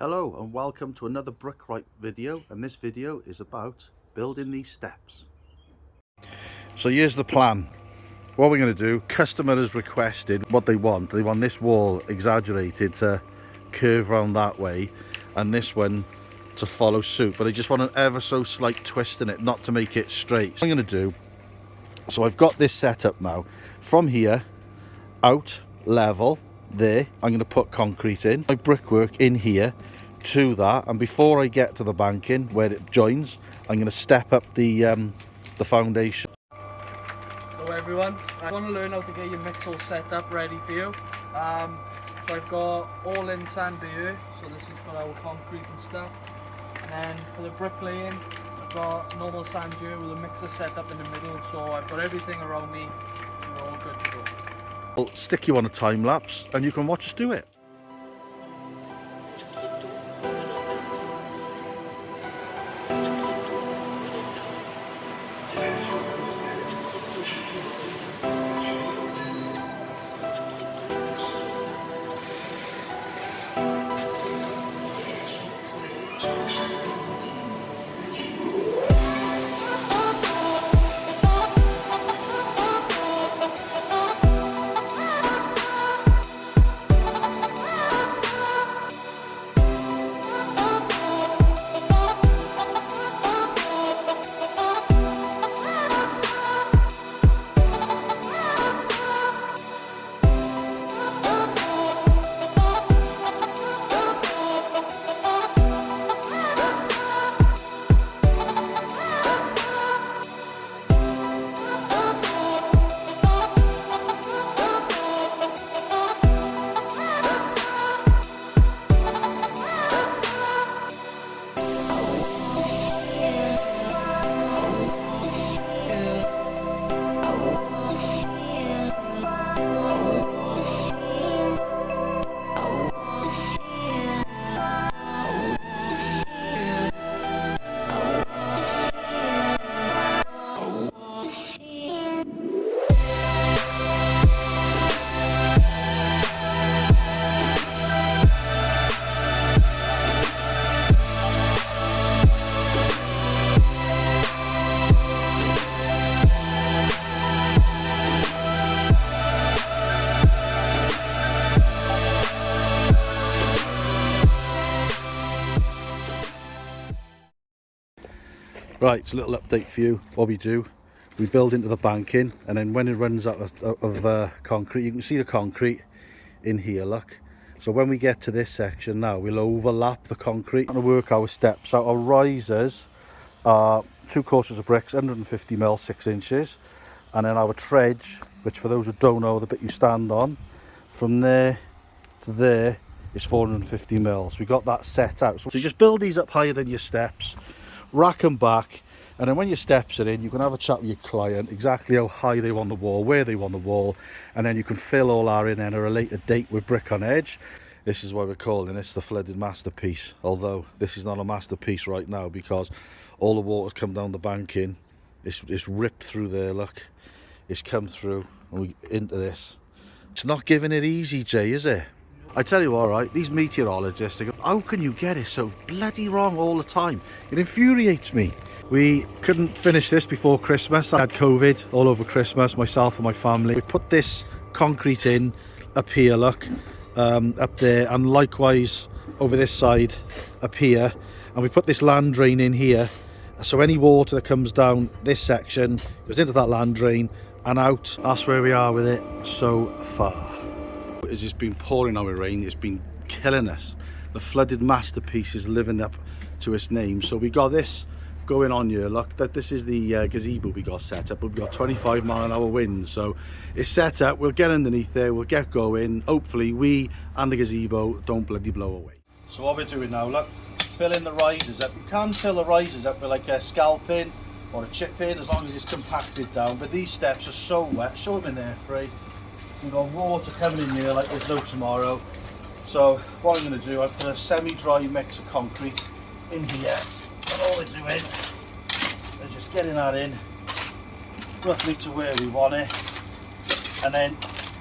Hello and welcome to another Brickrite video and this video is about building these steps. So here's the plan. What we're going to do, customer has requested what they want. They want this wall exaggerated to curve around that way and this one to follow suit but they just want an ever so slight twist in it not to make it straight. So I'm going to do, so I've got this set up now. From here, out, level, there I'm going to put concrete in my brickwork in here to that and before I get to the banking where it joins I'm going to step up the um, the foundation. Hello everyone, I want to learn how to get your mix all set up ready for you. Um, so I've got all in sand here so this is for our concrete and stuff. And then for the bricklaying I've got normal sand here with a mixer set up in the middle so I've got everything around me and we're all good to go I'll stick you on a time lapse and you can watch us do it. Right, it's a little update for you. What we do, we build into the banking and then when it runs out of, of uh, concrete, you can see the concrete in here, look. So when we get to this section now, we'll overlap the concrete and work our steps. So our risers are two courses of bricks, 150 mil, six inches. And then our tread, which for those who don't know, the bit you stand on, from there to there is 450 mils. We got that set out. So just build these up higher than your steps rack them back and then when your steps are in you can have a chat with your client exactly how high they want the wall where they want the wall and then you can fill all our in at a later date with brick on edge. This is why we're calling this the flooded masterpiece although this is not a masterpiece right now because all the water's come down the banking it's, it's ripped through there look. It's come through and we into this. It's not giving it easy jay is it I tell you all right, these meteorologists, go, how can you get it so bloody wrong all the time? It infuriates me. We couldn't finish this before Christmas. I had COVID all over Christmas, myself and my family. We put this concrete in up here, look, um, up there, and likewise over this side up here. And we put this land drain in here. So any water that comes down this section goes into that land drain and out. That's where we are with it so far it's just been pouring with rain. It's been killing us. The flooded masterpiece is living up to its name. So we got this going on here. Look that this is the uh, gazebo we got set up. We've got 25 mile an hour wind. So it's set up. We'll get underneath there. We'll get going. Hopefully we and the gazebo don't bloody blow away. So what we're doing now look filling the risers up. You can fill the risers up with like a scalping or a chip in as long as it's compacted down. But these steps are so wet. Show them in there free We've got water coming in here like there's no tomorrow. So what I'm going to do, I put a semi-dry mix of concrete in here. And all we're doing is just getting that in roughly to where we want it. And then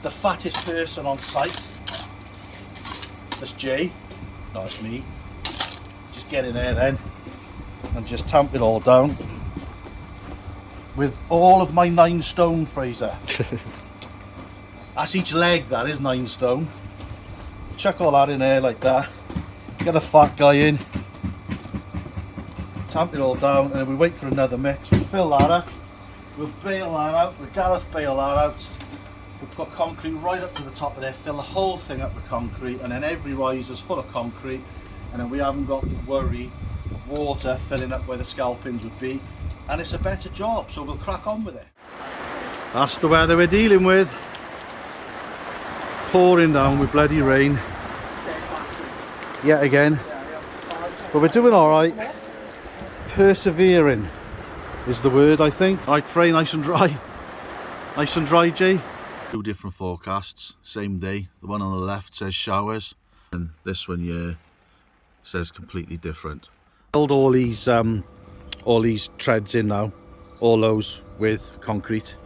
the fattest person on site, that's Jay, no, it's me. just get in there then and just tamp it all down with all of my nine stone Fraser. That's each leg that is nine stone. Chuck all that in there like that. Get the fat guy in. Tamp it all down and we wait for another mix. We fill that up. We'll bail that out. We'll Gareth bail that out. We'll put concrete right up to the top of there, fill the whole thing up with concrete and then every riser's full of concrete and then we haven't got to worry of water filling up where the scalpings would be and it's a better job so we'll crack on with it. That's the weather we're dealing with. Pouring down with bloody rain. Yet again. But we're doing alright. Persevering is the word I think. Right Frey, nice and dry. Nice and dry Jay. Two different forecasts, same day. The one on the left says showers and this one here says completely different. Build all these um, all these treads in now, all those with concrete.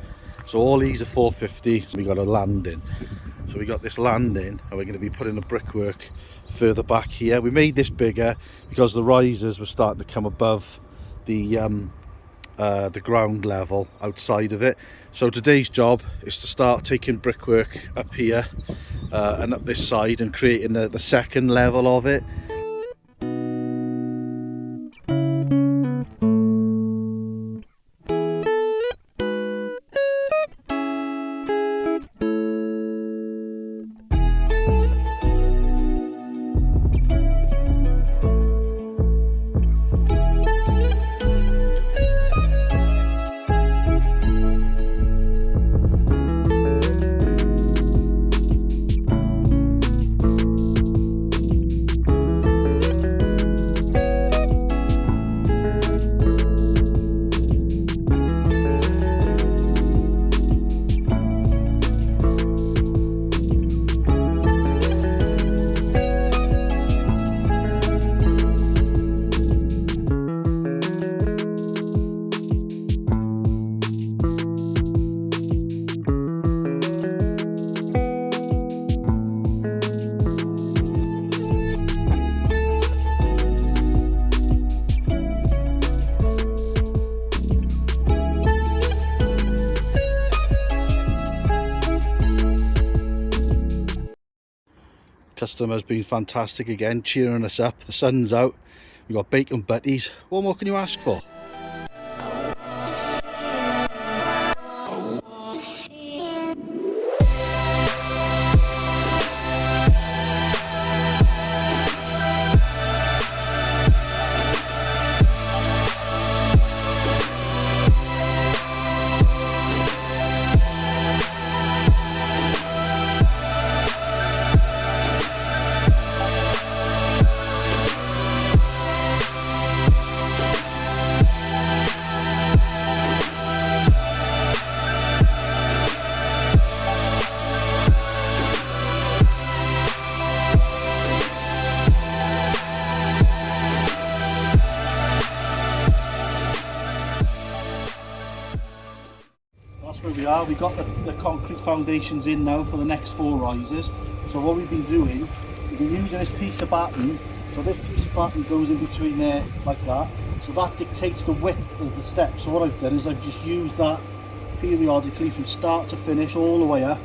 So all these are 450, we got a landing. So we got this landing and we're going to be putting the brickwork further back here. We made this bigger because the risers were starting to come above the um, uh, the ground level outside of it. So today's job is to start taking brickwork up here uh, and up this side and creating the, the second level of it. Customer's been fantastic again cheering us up. The sun's out. We've got bacon butties. What more can you ask for got the, the concrete foundations in now for the next four risers. So what we've been doing we've been using this piece of batten. So this piece of batten goes in between there like that. So that dictates the width of the step so what I've done is I've just used that periodically from start to finish all the way up.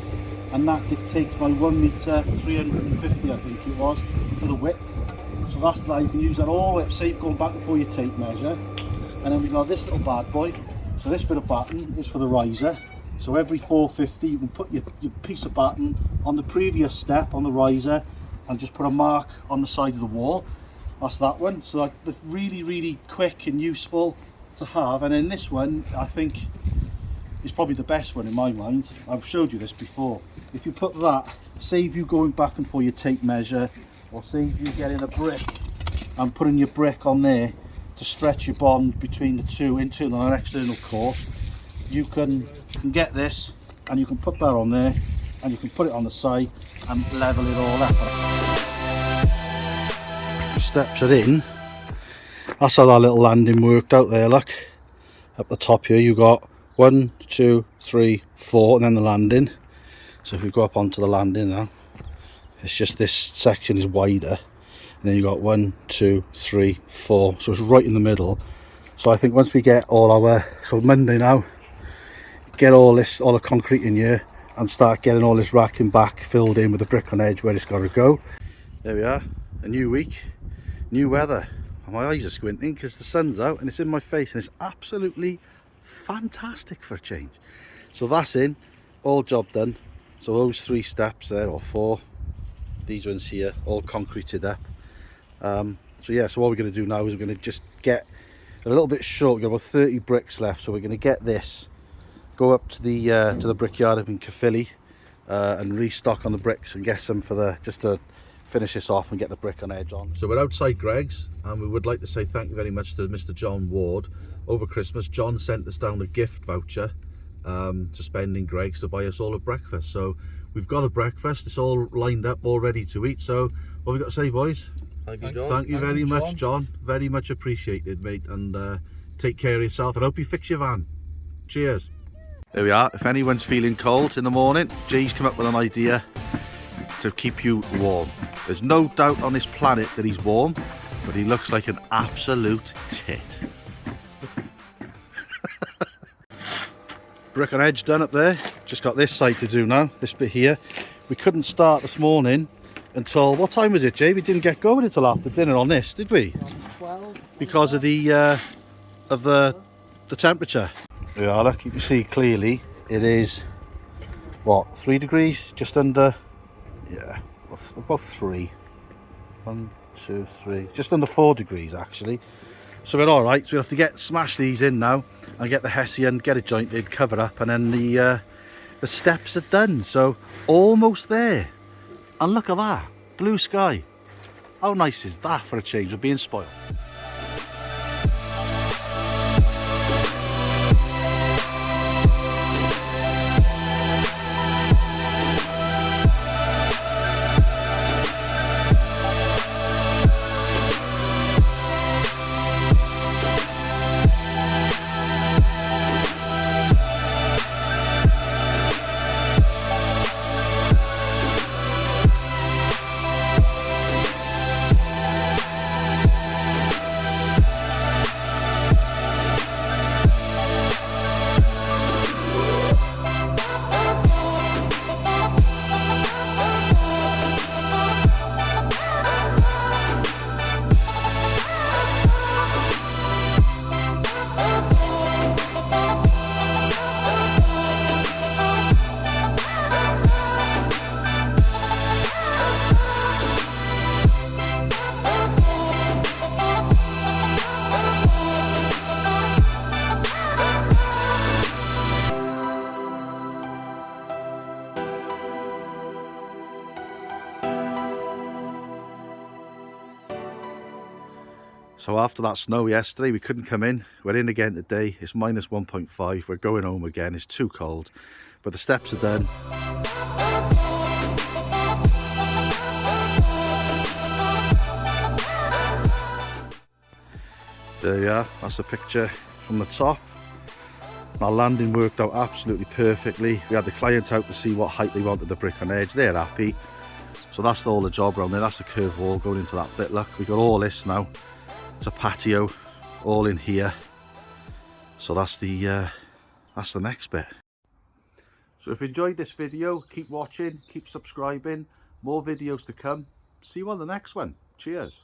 And that dictates my one meter 350 I think it was for the width. So that's that. You can use that all the way up. Save going back before your tape measure. And then we've got this little bad boy. So this bit of batten is for the riser so every 450 you can put your, your piece of batten on the previous step on the riser and just put a mark on the side of the wall. That's that one. So that's really really quick and useful to have. And then this one I think is probably the best one in my mind. I've showed you this before. If you put that save you going back and for your tape measure or save you getting a brick and putting your brick on there to stretch your bond between the two internal and external cores you can can get this and you can put that on there and you can put it on the side and level it all up. Steps are in. That's how that little landing worked out there look. Up the top here you got one two three four and then the landing. So if we go up onto the landing now it's just this section is wider. And then you got one two three four. So it's right in the middle. So I think once we get all our so Monday now get all this all the concrete in here and start getting all this racking back filled in with the brick on edge where it's got to go. There we are a new week new weather. My eyes are squinting because the sun's out and it's in my face and it's absolutely fantastic for a change. So that's in all job done. So those three steps there or four these ones here all concreted up. Um, so yeah so what we're going to do now is we're going to just get a little bit short we've got about 30 bricks left so we're going to get this go up to the uh, to the brickyard up in Caerphilly uh, and restock on the bricks and get some for the just to finish this off and get the brick on edge on. So we're outside Greggs and we would like to say thank you very much to Mr John Ward. Over Christmas John sent us down a gift voucher um, to spend in Greggs to buy us all a breakfast. So we've got a breakfast, it's all lined up, all ready to eat. So what have we got to say boys? Thank you, John. Thank you Thank very you, much John. John, very much appreciated mate and uh, take care of yourself and hope you fix your van. Cheers. There we are. If anyone's feeling cold in the morning, Jay's come up with an idea to keep you warm. There's no doubt on this planet that he's warm, but he looks like an absolute tit. Brick and edge done up there. Just got this side to do now, this bit here. We couldn't start this morning until, what time was it, Jay? We didn't get going until after dinner on this, did we? 12. because of the uh, of the the temperature. Yeah, look, you can see clearly it is what three degrees, just under. Yeah, about three. One, two, three, just under four degrees actually. So we're all right. So we'll have to get smash these in now and get the hessian, get it jointed, cover up, and then the uh, the steps are done. So almost there. And look at that, blue sky. How nice is that for a change? We're being spoiled. So after that snow yesterday, we couldn't come in. We're in again today. It's minus 1.5. We're going home again. It's too cold. But the steps are done. There you are. That's a picture from the top. My landing worked out absolutely perfectly. We had the client out to see what height they wanted the brick on edge. They're happy. So that's all the job around there. That's the curved wall going into that bit. Look, we got all this now. It's a patio, all in here. So that's the uh, that's the next bit. So if you enjoyed this video, keep watching, keep subscribing. More videos to come. See you on the next one. Cheers.